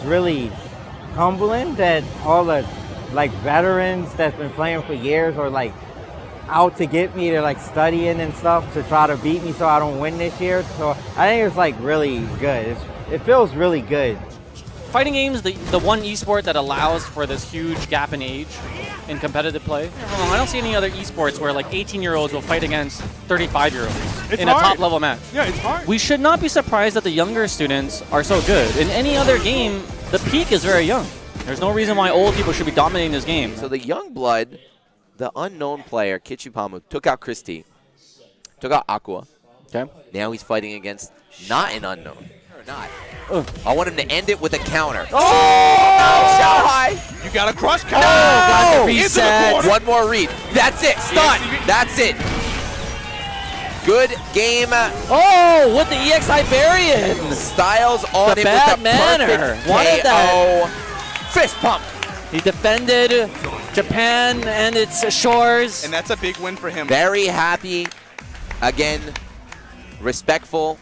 it's really humbling that all the like veterans that's been playing for years are like out to get me to like studying and stuff to try to beat me so I don't win this year. So I think it's like really good. It's, it feels really good. Fighting games, the, the one esport that allows for this huge gap in age in competitive play. I don't see any other esports where like 18 year olds will fight against 35 year olds in hard. a top level match. Yeah, it's hard. We should not be surprised that the younger students are so good. In any other game, the peak is very young. There's no reason why old people should be dominating this game. So the young blood, the unknown player, Kichipamu, took out Christie, took out Aqua. Okay. Now he's fighting against not an unknown. Or not. I want him to end it with a counter. Oh! No, Shao Hai! You got a crush counter. count. got the reset. One more read. That's it. Stun. EXIB. That's it. Good game. Oh, with the EX Iberian! Styles on The it bad with the manner. perfect Wanted KO. Fist pump. He defended Japan and its shores. And that's a big win for him. Very happy. Again, respectful.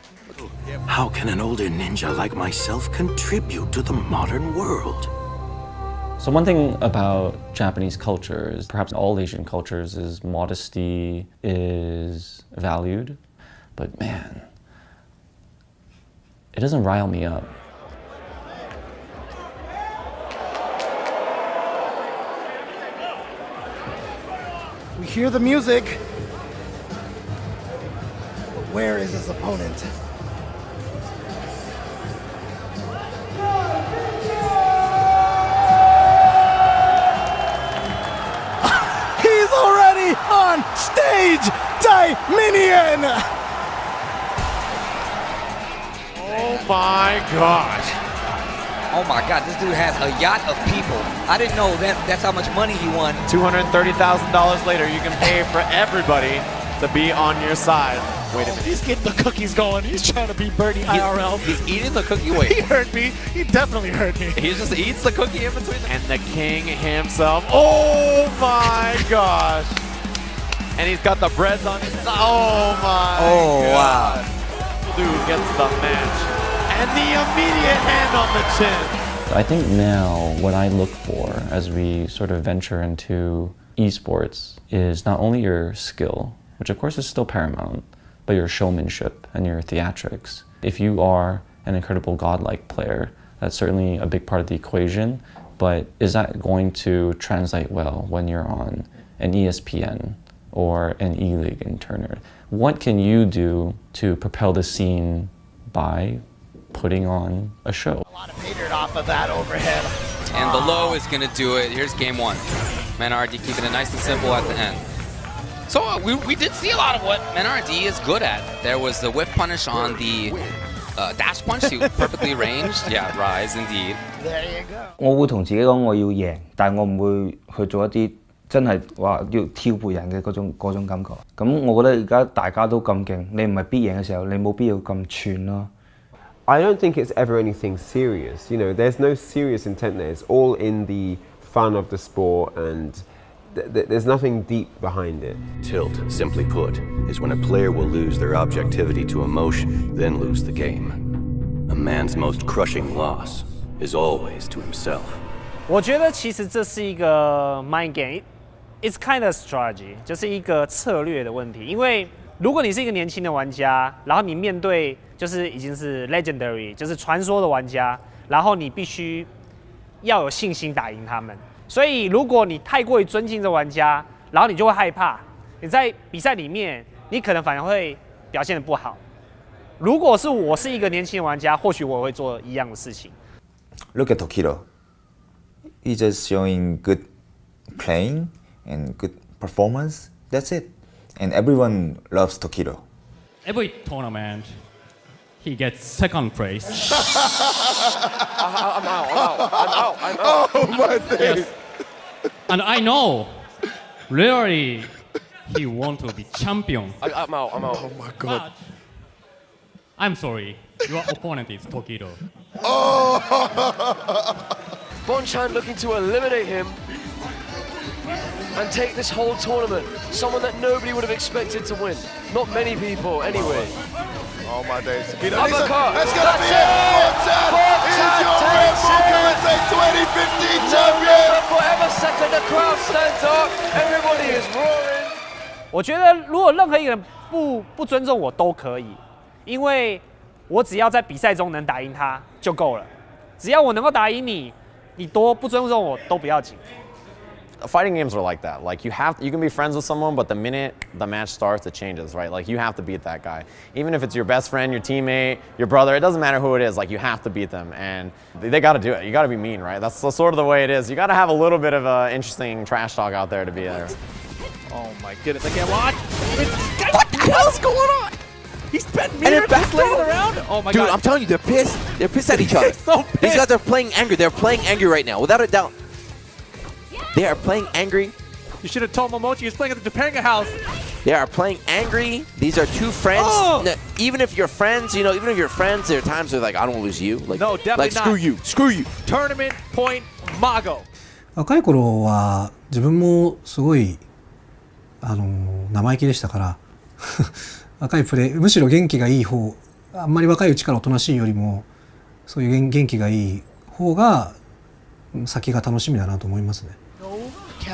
How can an older ninja like myself contribute to the modern world? So one thing about Japanese culture is perhaps all Asian cultures is modesty is valued, but man, it doesn't rile me up. We hear the music. But where is his opponent? Already on stage! Dominion! Oh my gosh. Oh my God, this dude has a yacht of people. I didn't know that that's how much money he won. $230,000 later, you can pay for everybody to be on your side. Wait a minute. He's getting the cookies going. He's trying to be Birdie IRL. He's eating the cookie. Wait. he hurt me. He definitely hurt me. He just eats the cookie in between. And the king himself. Oh my gosh. And he's got the breads on his side. Oh my Oh, God. Dude gets the match. And the immediate hand on the chin. I think now what I look for as we sort of venture into esports is not only your skill, which of course is still paramount, but your showmanship and your theatrics. If you are an incredible godlike player, that's certainly a big part of the equation, but is that going to translate well when you're on an ESPN or an E-League in Turner? What can you do to propel the scene by putting on a show? Petered off of that overhead. And the low is going to do it. Here's game one. Menardi keeping it nice and simple at the end. So uh, we, we did see a lot of what Menardi is good at. There was the whiff punish on the uh, dash punch. He was perfectly ranged. Yeah, rise indeed. There you go. 我會同自己講我要贏，但我唔會去做一啲 真係話要挑撥人嘅嗰種嗰種感覺。咁我覺得而家大家都咁勁，你唔係必贏嘅時候，你冇必要咁串咯。 I don't think it's ever anything serious. You know, there's no serious intent there. It's all in the fun of the sport, and th- th- there's nothing deep behind it. Tilt, simply put, is when a player will lose their objectivity to emotion, then lose the game. A man's most crushing loss is always to himself. 我觉得其实这是一个 mind It's kind of strategy，就是一个策略的问题。因为如果你是一个年轻的玩家，然后你面对就是已经是 legendary，就是传说的玩家，然后你必须要有信心打赢他们。所以如果你太过于尊敬这玩家，然后你就会害怕，你在比赛里面你可能反而会表现的不好。如果是我是一个年轻的玩家，或许我会做一样的事情。Look at Tokido. He's just showing good playing and good performance. That's it. And everyone loves Tokido. Every tournament, he gets second place. I'm out. I'm out. I'm out. I'm out. Oh my days. and I know, really, he want to be champion. I, I'm out. I'm out. Oh my But I'm sorry, your opponent is Tokido. Oh! Bonchan looking to eliminate him and take this whole tournament. Someone that nobody would have expected to win. Not many people, anyway. Oh my days. Uppercut. That's gonna That's be it. Bob Chan is your Red Bull KSA 2015 no champion. Forever second, the crowd stands up. Everybody is roaring. 我觉得如果任何一个人不不尊重我都可以，因为我只要在比赛中能打赢他就够了。只要我能够打赢你，你多不尊重我都不要紧。Fighting games are like that. Like you have, you can be friends with someone, but the minute the match starts, it changes, right? Like you have to beat that guy, even if it's your best friend, your teammate, your brother. It doesn't matter who it is. Like you have to beat them, and they, they got to do it. You got to be mean, right? That's the, sort of the way it is. You got to have a little bit of a interesting trash talk out there to be there. Oh my goodness, I can't watch. What the hell's going on? He spent And meters they're back just laying down. around. Oh my Dude, god. I'm telling you, they're pissed. They're pissed at each other. so These guys are playing angry. They're playing angry right now, without a doubt. They are playing angry. You should have told Momochi he was playing at the Topanga house. They are playing angry. These are two friends. Oh! No, even if you're friends, you know, even if you're friends, there are times where like I don't want to lose you. Like, No, definitely like not. screw you, screw you. Tournament point Mago. 若い頃は自分もすごいあの生意気でしたから若いプレーむしろ元気がいい方あんまり若いうちからおとなしいよりもそういう元元気がいい方が先が楽しみだなと思いますね。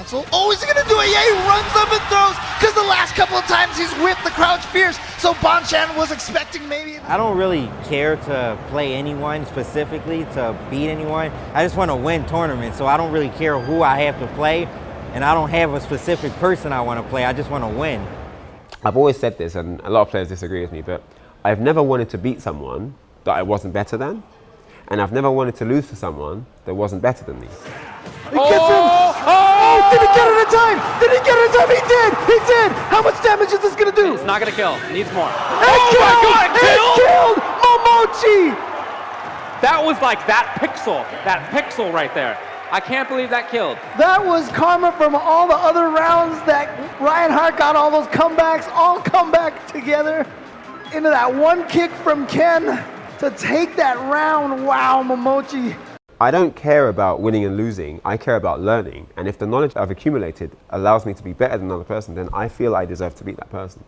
Cancel. Oh, is he gonna do it? Yeah, he runs up and throws. Because the last couple of times he's whipped the crouch fierce. So Bonchan was expecting maybe. I don't really care to play anyone specifically to beat anyone. I just want to win tournaments, so I don't really care who I have to play, and I don't have a specific person I want to play. I just want to win. I've always said this, and a lot of players disagree with me, but I've never wanted to beat someone that I wasn't better than, and I've never wanted to lose to someone that wasn't better than me. He gets him. Oh, did he get it in time? Did he get it in time? He did. He did. How much damage is this gonna do? It's not gonna kill. Needs more. Oh It killed. It killed Momochi. That was like that pixel, that pixel right there. I can't believe that killed. That was karma from all the other rounds that Ryan Hart got all those comebacks, all come back together into that one kick from Ken to take that round. Wow, Momochi. I don't care about winning and losing. I care about learning. And if the knowledge I've accumulated allows me to be better than another person, then I feel I deserve to beat that person.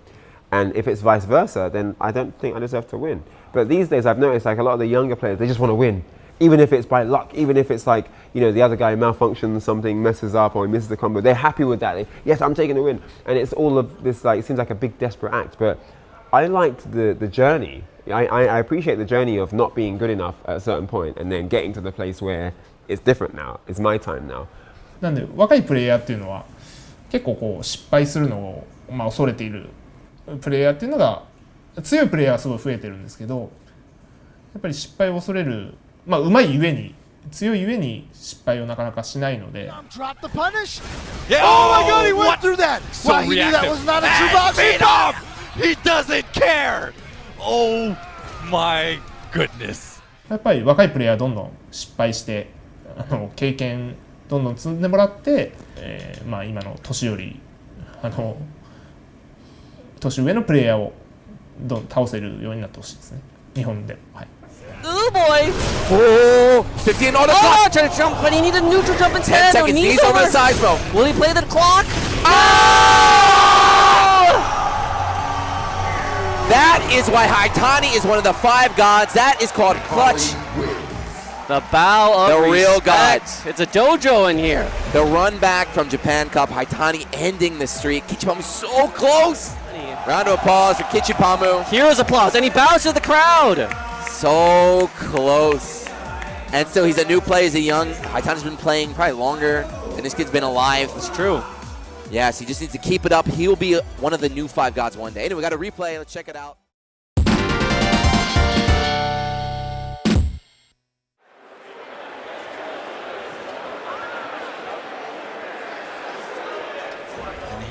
And if it's vice versa, then I don't think I deserve to win. But these days, I've noticed like a lot of the younger players, they just want to win. Even if it's by luck, even if it's like, you know, the other guy malfunctions, something messes up or he misses the combo, they're happy with that. They, yes, I'm taking the win. And it's all of this, like, it seems like a big desperate act. But I liked the, the journey. I, I, I appreciate the journey of not being good enough at a certain point and then getting to the place where it's different now. It's my time now. なんで若いプレイヤーっていうのは結構こう失敗するのを、まあ、恐れているプレイヤーっていうのが強いプレイヤーはすごい増えてるんですけどやっぱり失敗を恐れるまあうまいゆえに強いゆえに失敗をなかなかしないので. Yeah. Oh my god, he Oh, went through that. So wow, he knew that was not a true box. He doesn't care. Oh my goodness. やっぱり若いプレイヤーはどんどん失敗してあの経験どんどん積んでもらって、えーまあ、今の年寄りあの年上のプレイヤーをどん倒せるようになってほしいですね日本でも、はい、Ooh boy! Oh, 15 on the oh, clock. trying to jump, but he needed a neutral jump 10 instead. No, seconds, knees over the over. sides, bro. Will he play the clock? That is why Haitani is one of the five gods. That is called clutch. The bow of The real gods. It's a dojo in here. The run back from Japan Cup. Haitani ending the streak. Kichipamu so close. Round of applause for Kichipamu. Here's applause, and he bows to the crowd. So close. And still, he's a new player. He's a young. Haitani's been playing probably longer, and this kid's been alive. It's true. Yes, he just needs to keep it up. He'll be one of the new five gods one day. Anyway, we got a replay. Let's check it out.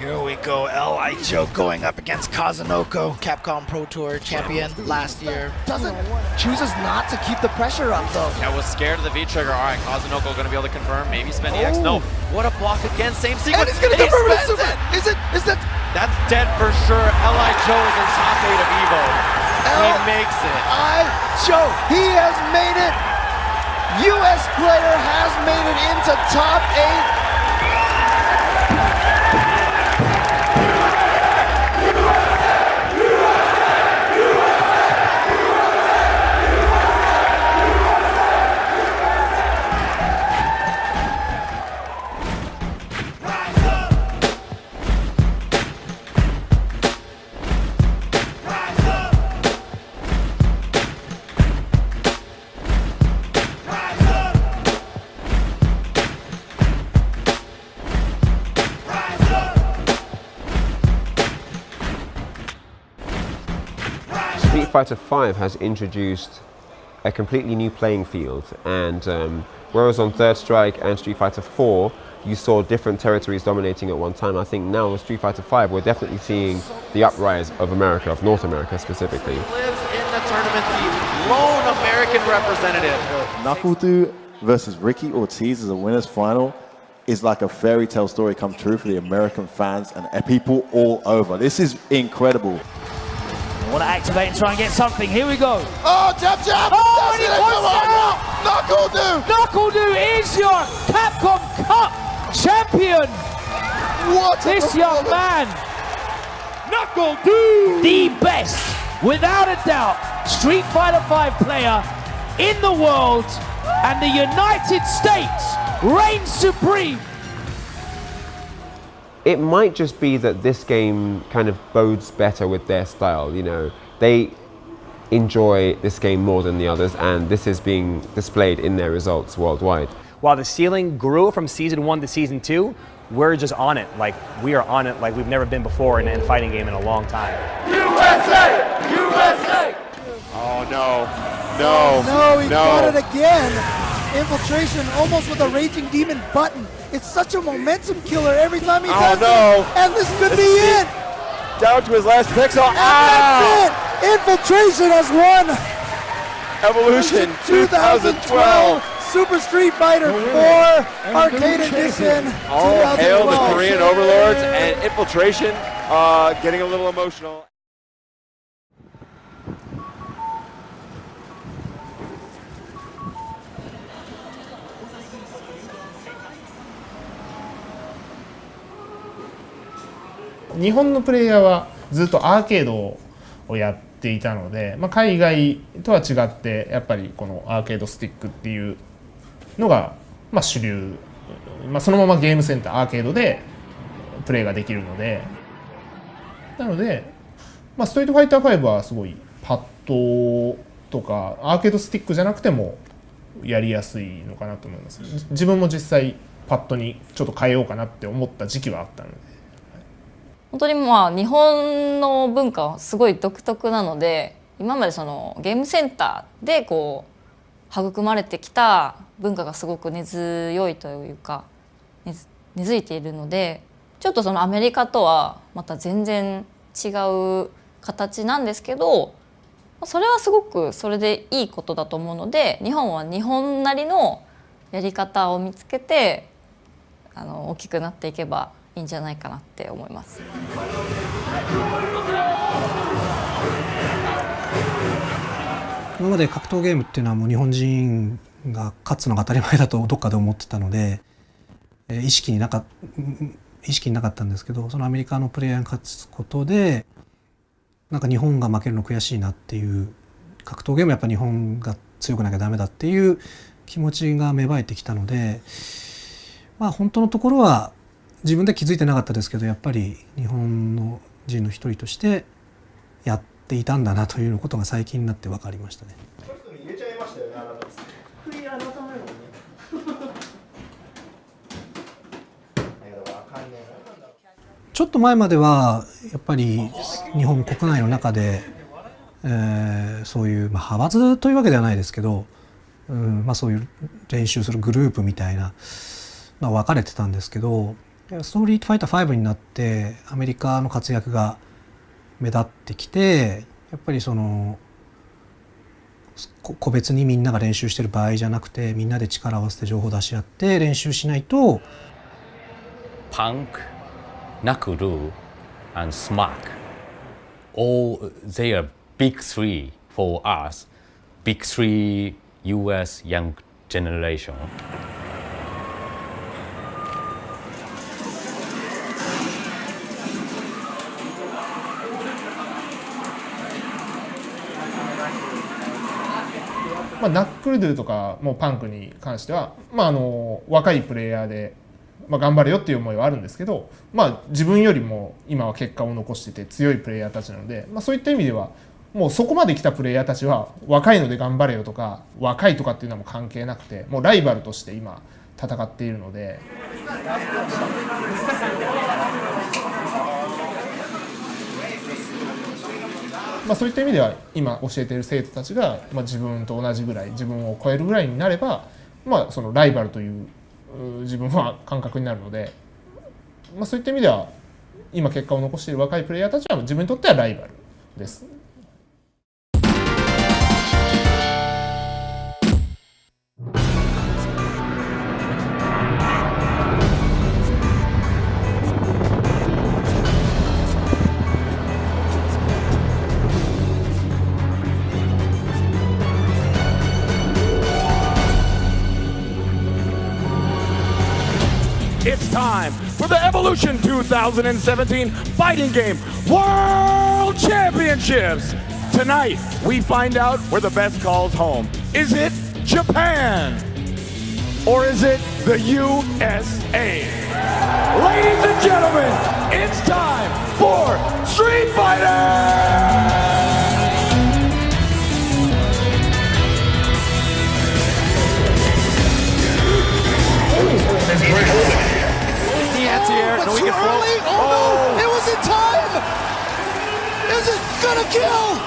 Here we go, Li Joe going up against Kazunoko, Capcom Pro Tour champion last year. Doesn't chooses not to keep the pressure up though. I was scared of the V trigger. All right, Kazunoko going to be able to confirm. Maybe spend EX. No. Oh. What a block again. Same sequence. And he's gonna he confirm it. spends Super. Is it? Is that? That's dead for sure. Li Joe is in top eight of Evo. He makes it. Aicho, he has made it. U.S. player has made it into top eight. Fighter V has introduced a completely new playing field, and um, whereas on Third Strike and Street Fighter IV, you saw different territories dominating at one time. I think now with Street Fighter V, we're definitely seeing the uprise of America, of North America specifically. Lives in the tournament, the lone American representative. Knuckle versus Ricky Ortiz as a winners final is like a fairy tale story come true for the American fans and people all over. This is incredible. I want to activate and try and get something. Here we go. Oh, jab, jab! Oh, That's and he it, puts come on out. NuckleDu! Knuckle Dude is your Capcom Cup champion. What This young man. NuckleDu. The best, without a doubt, Street Fighter V player in the world and the United States reigns supreme. It might just be that this game kind of bodes better with their style. You know, they enjoy this game more than the others, and this is being displayed in their results worldwide. While the ceiling grew from season one to season two, we're just on it. Like we are on it like we've never been before in a fighting game in a long time. USA! USA! Oh no, no, No, he no. got it again. Infiltration almost with a Raging Demon button. It's such a momentum killer every time he Oh, does no. it. And this could be it. Down to his last pixel. And Ah! that's it. Infiltration has won. Evolution 2012. Super Street Fighter 4 Arcade Edition. All hail the Korean overlords and infiltration uh, getting a little emotional. 日本のプレイヤーはずっとアーケードをやっていたので、まあ、海外とは違ってやっぱりこのアーケードスティックっていうのが、まあ、主流、まあ、そのままゲームセンターアーケードでプレイができるので。なので、まあ、ストリートファイター5はすごいパッドとかアーケードスティックじゃなくてもやりやすいのかなと思います。自分も実際パッドにちょっと変えようかなって思った時期はあったので。本当にまあ日本の文化はすごい独特なので今までそのゲームセンターでこう育まれてきた文化がすごく根強いというか根付いているのでちょっとそのアメリカとはまた全然違う形なんですけどそれはすごくそれでいいことだと思うので日本は日本なりのやり方を見つけてあの大きくなっていけばいいんじゃないかなって思います。今まで格闘ゲームっていうのはもう日本人が勝つのが当たり前だとどっかで思ってたので、え意識になか意識になかったんですけどそのアメリカのプレイヤーに勝つことでなんか日本が負けるの悔しいなっていう格闘ゲームやっぱ日本が強くなきゃダメだっていう気持ちが芽生えてきたのでまあ本当のところは自分で気づいてなかったですけどやっぱり日本の人の一人としてやっていたんだなということが最近になって分かりましたね。ちゃいましたよね、あなた。ちょっと前まではやっぱり日本国内の中で、えーそういう、まあ、派閥というわけではないですけど、うんまあ、そういう練習するグループみたいな、まあ、分かれてたんですけどストリートファイター5になってアメリカの活躍が目立ってきてやっぱりその個別にみんなが練習してる場合じゃなくてみんなで力を合わせて情報を出し合って練習しないと Punk, Nakuru, and Smack. All they are big three for us, big three US young generation. まあ、ナックルドゥとかもパンクに関しては、まあ、あの若いプレイヤーで、まあ、頑張れよっていう思いはあるんですけど、まあ、自分よりも今は結果を残してて強いプレイヤーたちなので、まあ、そういった意味ではもうそこまで来たプレイヤーたちは若いので頑張れよとか若いとかっていうのはもう関係なくてもうライバルとして今戦っているので。まあ、そういった意味では今教えている生徒たちが、まあ、自分と同じぐらい自分を超えるぐらいになれば、まあ、そのライバルという自分は感覚になるので、まあ、そういった意味では今結果を残している若いプレイヤーたちは自分にとってはライバルです。Evolution 2017 Fighting Game World Championships. Tonight, we find out where the best calls home. Is it Japan? Or is it the USA? Ladies and gentlemen, it's time for Street Fighter! Anti-air. But No, too early. Oh, no! Oh. It was in time. Is it gonna kill?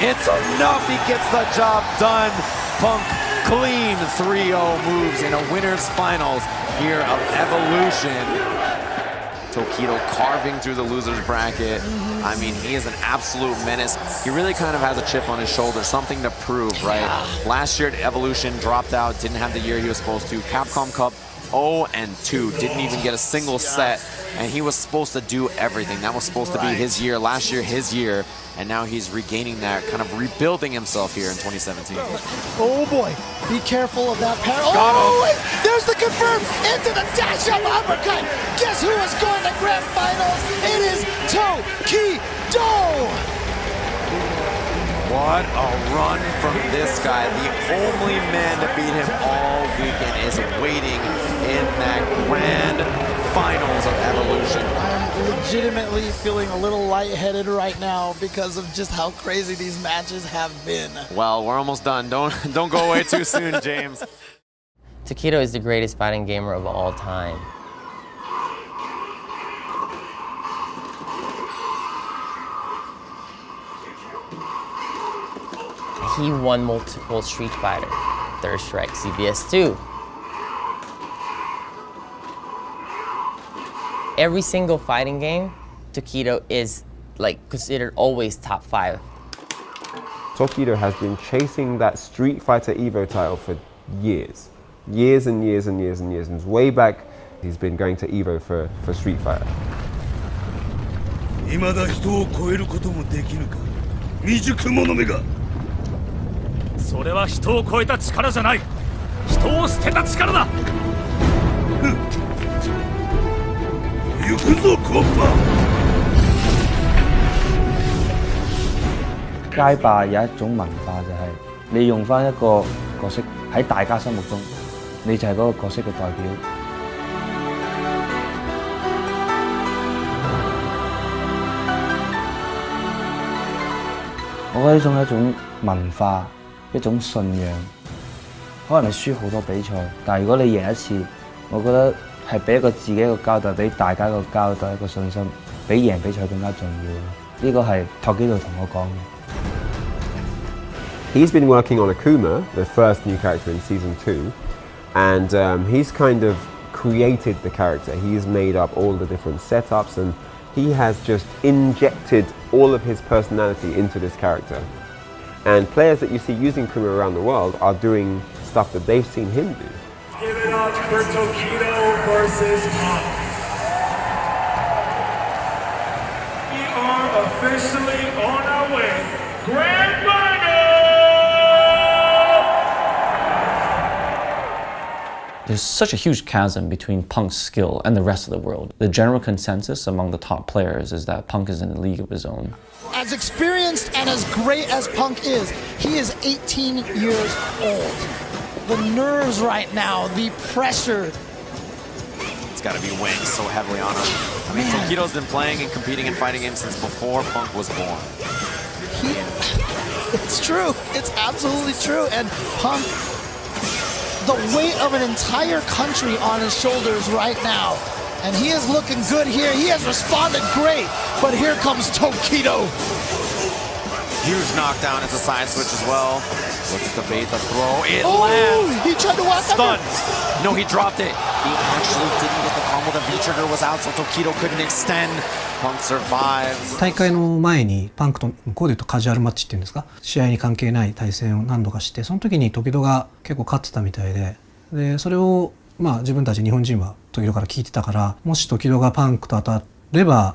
It's enough. He gets the job done. Punk clean 3-0 moves in a winner's finals here of Evolution. Tokido carving through the loser's bracket. Mm-hmm. I mean, he is an absolute menace. He really kind of has a chip on his shoulder, something to prove, right? Last year at Evolution, dropped out, didn't have the year he was supposed to. Capcom Cup, 0 and 2, didn't even get a single set, and he was supposed to do everything. That was supposed to be his year, last year his year, and now he's regaining that, kind of rebuilding himself here in 2017. Oh boy, be careful of that parry. Oh, there's the confirm into the dash up uppercut. Guess who is going to grand finals? It is Tokido. What a run from this guy. The only man to beat him all weekend is waiting in that grand finals of Evolution. I'm legitimately feeling a little lightheaded right now because of just how crazy these matches have been. Well, we're almost done. Don't don't go away too soon, James. Tokido is the greatest fighting gamer of all time. He won multiple Street Fighter, Third Strike, CvS2. Every single fighting game, Takedo is like considered always top five. Tokido has been chasing that Street Fighter Evo title for years. Years and years and years and years. And way back, he's been going to Evo for, for Street Fighter. 未だ人を超えることもできぬか未熟者めがそれは人を超えた力じゃない人を捨てた力だ 行くぞコッパ 街霸有一種文化就係你用翻一個角色喺大家心目中，你就係嗰個角色嘅代表。我覺得呢種係一種文化，一種信仰。可能你輸好多比賽，但係如果你贏一次，我覺得 係俾一個自己一個交代，俾大家一個交代，一個信心，比贏比賽更加重要。呢個係托基度同我講嘅。 He's been working on Akuma, the first new character in season two, and um, he's kind of created the character. He's made up all the different setups and he has just injected all of his personality into this character. And players that you see using Kuma around the world are doing stuff that they've seen him do. Give for Tokido versus Pop. We are officially on our way. Grand Final! There's such a huge chasm between Punk's skill and the rest of the world. The general consensus among the top players is that Punk is in a league of his own. As experienced and as great as Punk is, he is 18 years old. The nerves right now, the pressure. It's got to be weighing so heavily on him. I mean, Tokido's been playing and competing in fighting games since before Punk was born. He, it's true. It's absolutely true. And Punk, the weight of an entire country on his shoulders right now. And he is looking good here. He has responded great. But here comes Tokido. Huge knockdown into side switch as well. Looks to bait the throw. It Oh, lands. he tried to walk Stun. under. No, he dropped it. He actually didn't get the combo. The V trigger was out, so Tokido couldn't extend. Punk survives. 大会の前にパンクと向こうで言うとカジュアルマッチっていうんですか試合に関係ない対戦を何度かしてその時に時戸が結構勝ってたみたいででそれをまあ自分たち日本人は時戸から聞いてたからもし時戸がパンクと当たれば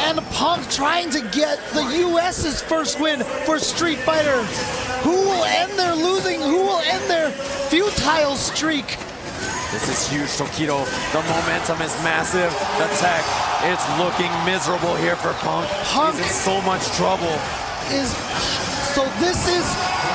And Punk trying to get the US's first win for Street Fighter. Who will end their losing? Who will end their futile streak? This is huge, Tokido. The momentum is massive. The tech, it's looking miserable here for Punk. Punk He's in so much trouble. Is so this is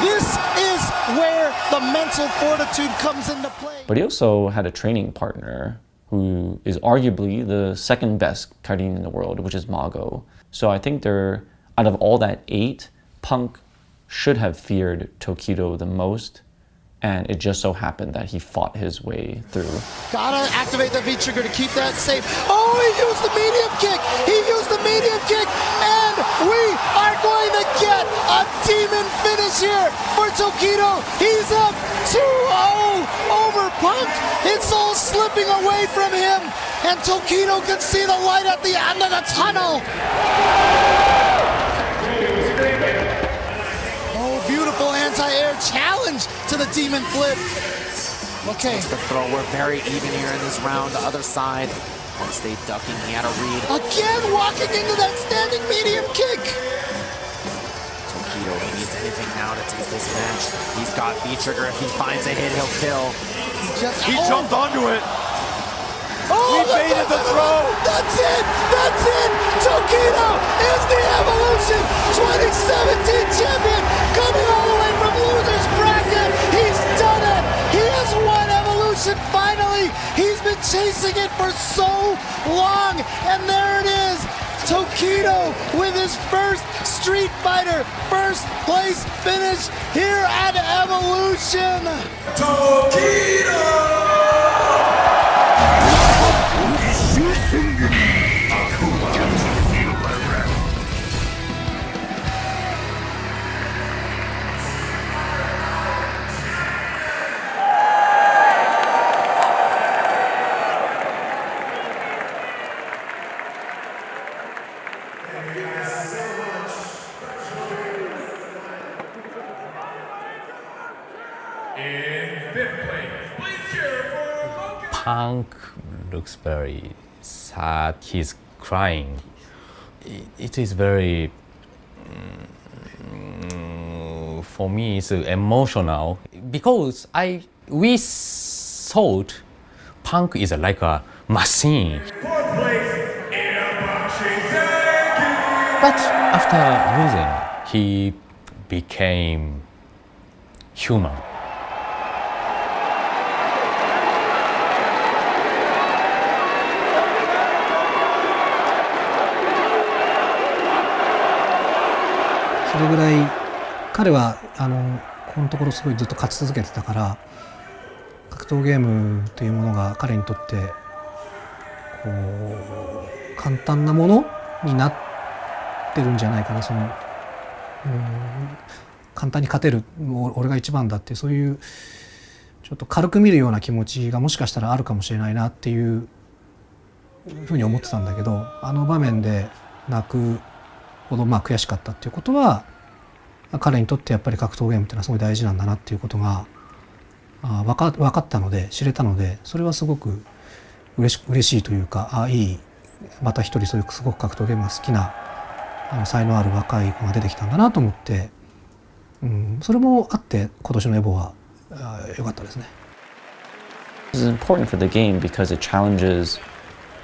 this is where the mental fortitude comes into play. But he also had a training partner who is arguably the second best Karin in the world, which is Mago. So I think they're, out of all that eight, Punk should have feared Tokido the most. And it just so happened that he fought his way through. Gotta activate the V trigger to keep that safe. Oh, he used the medium kick. He used the medium kick, and we are going to get a demon finish here for Tokido. He's up 2-0 over Punk. It's all slipping away from him, and Tokido can see the light at the end of the tunnel. Oh, beautiful anti-air challenge to the demon flip. Okay. The throw, we're very even here in this round. The other side, Punk stayed ducking. He had a read. Again, walking into that standing medium kick. Anything now to take this match. He's got V trigger. If he finds a hit, he'll kill. Just, he oh. jumped onto it. Oh, We look baited the throw. That's it. That's it. Tokido is the Evolution 2017 champion, coming all the way from losers bracket. He's done it. He has won Evolution finally. He's been chasing it for so long, and there it is. Tokido with his first Street Fighter first place finish here at Evolution. Punk looks very sad. He's crying. I- It is very, mm, for me, it's emotional because I we thought Punk is like a machine. But after losing, he became human. それぐらい彼はあのこのところすごいずっと勝ち続けてたから格闘ゲームというものが彼にとってこう簡単なものになってるんじゃないかなそのうん簡単に勝てるもう俺が一番だってそういうちょっと軽く見るような気持ちがもしかしたらあるかもしれないなっていうふうに思ってたんだけどあの場面で泣くほどまあ悔しかったっていうことは彼にとってやっぱり格闘ゲームっていうのはすごい大事なんだなっていうことがあ分か分かったので知れたのでそれはすごく嬉し嬉しいというかあいいまた一人そういうすごく格闘ゲームが好きなあの才能ある若い子が出てきたんだなと思って、うん、それもあって今年のエボはあ良かったですね。This is important for the game because it challenges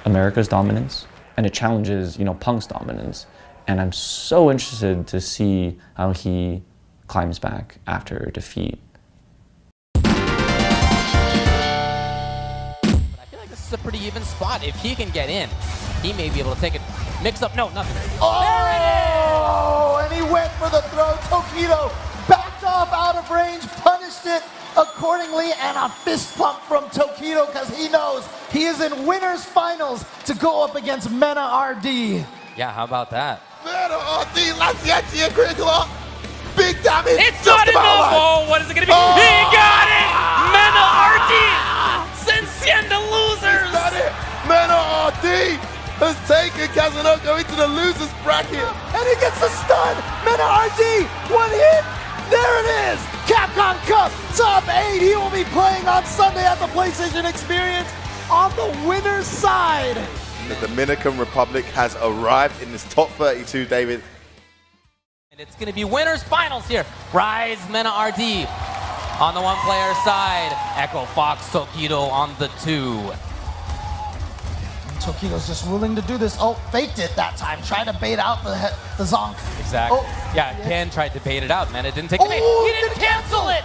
America's dominance and it challenges, you know, Punk's dominance. And I'm so interested to see how he climbs back after defeat. I feel like this is a pretty even spot. If he can get in, he may be able to take it. Mix up. No, nothing. Oh, and he went for the throw. Tokido backed off out of range, punished it accordingly, and a fist pump from Tokido because he knows he is in winners finals to go up against Mena RD. Yeah, how about that? Mena RD, Lanciati and Grigla. Big damage. It's not enough. Oh, what is it going to be? Oh! He got it. Mena RD. Sensienda losers. He's done it. Mena RD has taken Kazunoko into the losers bracket. And he gets the stun. Mena RD, one hit. There it is. Capcom Cup top eight. He will be playing on Sunday at the PlayStation Experience on the winner's side. The Dominican Republic has arrived in this top 32, David. And it's going to be winners finals here. Rise Mena RD on the one player side. Echo Fox Tokido on the two. Tokido's just willing to do this. Oh, faked it that time. Tried to bait out the, the Zonk. Exactly. Oh, yeah, Ken tried to bait it out. Mena didn't take the bait. Oh, He didn't cancel it.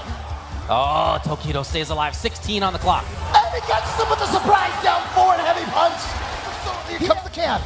Oh, Tokido stays alive. 16 on the clock. And he catches him with a surprise down forward heavy punch. Here comes the can.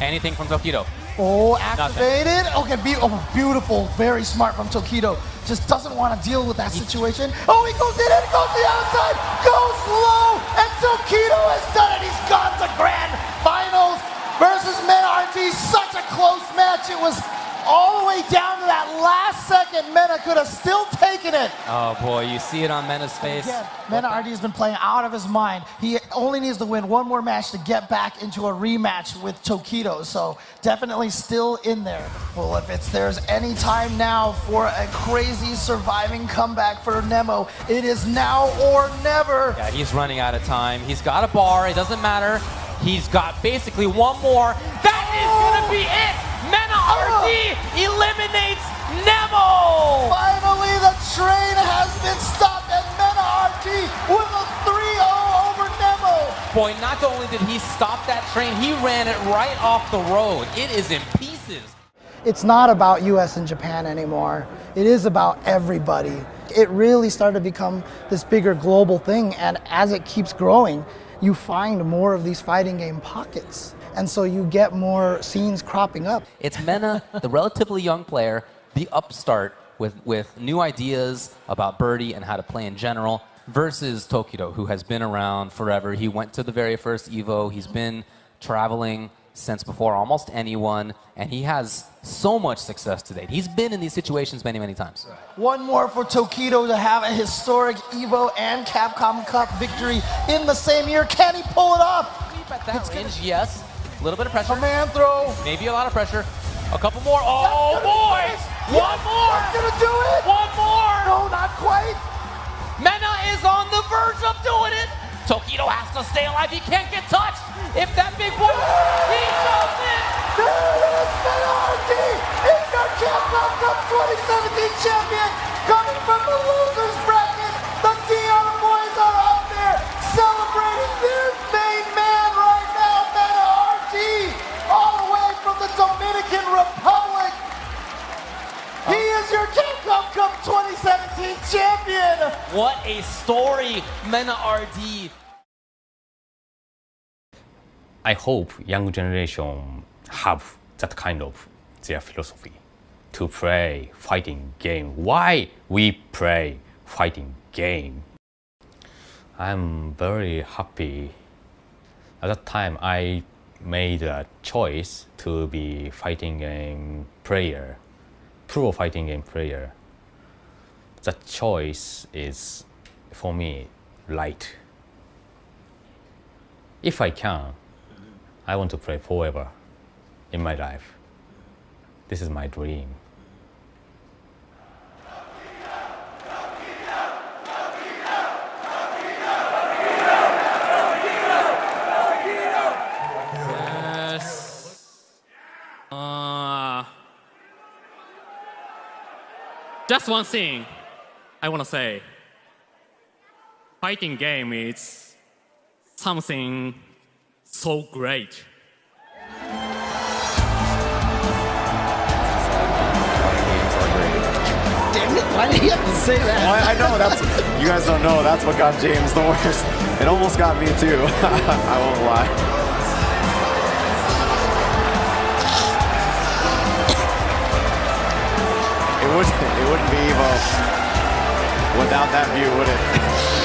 Anything from Tokido. Oh, Nothing. activated. Okay, be- oh, beautiful. Very smart from Tokido. Just doesn't want to deal with that situation. Oh, he goes in and goes to the outside. Goes low. And Tokido has done it. He's gone to grand finals versus Mena RD. Such a close match. It was all the way down to that last second. Mena could have still taken it. Oh boy, you see it on Mena's face. Again, Mena RD has been playing out of his mind. He only needs to win one more match to get back into a rematch with Tokido. So definitely still in there. Well, if it's there's any time now for a crazy surviving comeback for Nemo, it is now or never. Yeah, he's running out of time. He's got a bar. It doesn't matter. He's got basically one more. That is gonna be it. Mena RD eliminates Nemo. Finally, the train has been stopped, and Mena RD with a 3-0 over Nemo. Boy, not only did he stop that train, he ran it right off the road. It is in pieces. it's not about US and Japan anymore. It is about everybody. It really started to become this bigger global thing, and as it keeps growing, you find more of these fighting game pockets. And so you get more scenes cropping up. It's Mena, the relatively young player, the upstart with, with new ideas about Birdie and how to play in general, versus Tokido, who has been around forever. He went to the very first Evo. He's been traveling since before almost anyone, and he has so much success to date. He's been in these situations many, many times. One more for Tokido to have a historic Evo and Capcom Cup victory in the same year. Can he pull it off? At that range, yes. A little bit of pressure. Command throw. Maybe a lot of pressure. A couple more. Oh, boy! One more! That's gonna do it! One more! No, not quite. Mena is on the verge of doing it. Tokido has to stay alive. He can't get touched. If that big boy, he shoves it. There it is, Mena RD is your Capcom Cup 2017 champion, coming from the losers Cup 2017 champion. What a story, Mena RD. I hope young generation have that kind of their philosophy to play fighting game. Why we play fighting game? I'm very happy. At that time, I made a choice to be fighting game player, pro fighting game player. That choice is, for me, light. If I can, I want to play forever in my life. This is my dream. Uh, just one thing I want to say. Fighting game is something so great. Why did he have to say that? Well, I, I know that's you guys don't know. That's what got James the worst. It almost got me too. I won't lie. It wouldn't. It wouldn't be Evo without that view, would it?